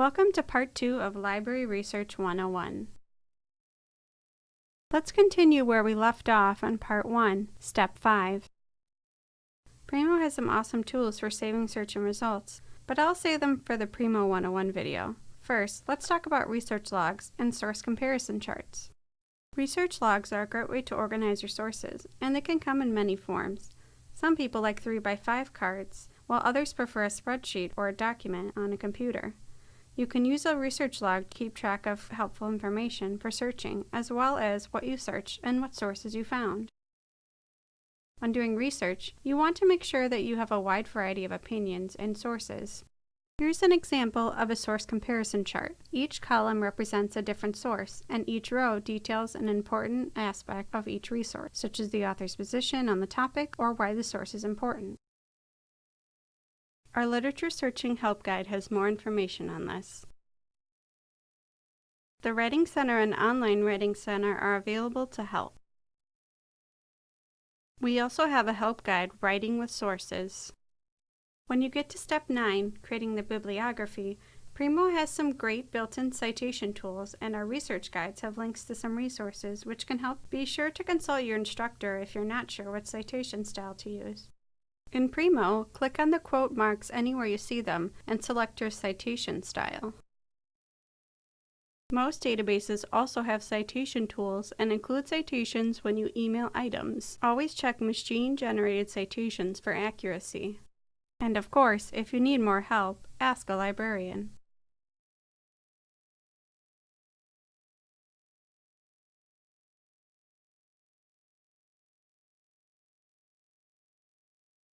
Welcome to Part 2 of Library Research 101. Let's continue where we left off on Part 1, Step 5. Primo has some awesome tools for saving search and results, but I'll save them for the Primo 101 video. First, let's talk about research logs and source comparison charts. Research logs are a great way to organize your sources, and they can come in many forms. Some people like 3x5 cards, while others prefer a spreadsheet or a document on a computer. You can use a research log to keep track of helpful information for searching, as well as what you searched and what sources you found. When doing research, you want to make sure that you have a wide variety of opinions and sources. Here's an example of a source comparison chart. Each column represents a different source, and each row details an important aspect of each resource, such as the author's position on the topic or why the source is important. Our Literature Searching Help Guide has more information on this. The Writing Center and Online Writing Center are available to help. We also have a help guide, Writing with Sources. When you get to step 9, creating the bibliography, Primo has some great built-in citation tools and our research guides have links to some resources which can help. Be sure to consult your instructor if you're not sure what citation style to use. In Primo, click on the quote marks anywhere you see them and select your citation style. Most databases also have citation tools and include citations when you email items. Always check machine-generated citations for accuracy. And of course, if you need more help, ask a librarian.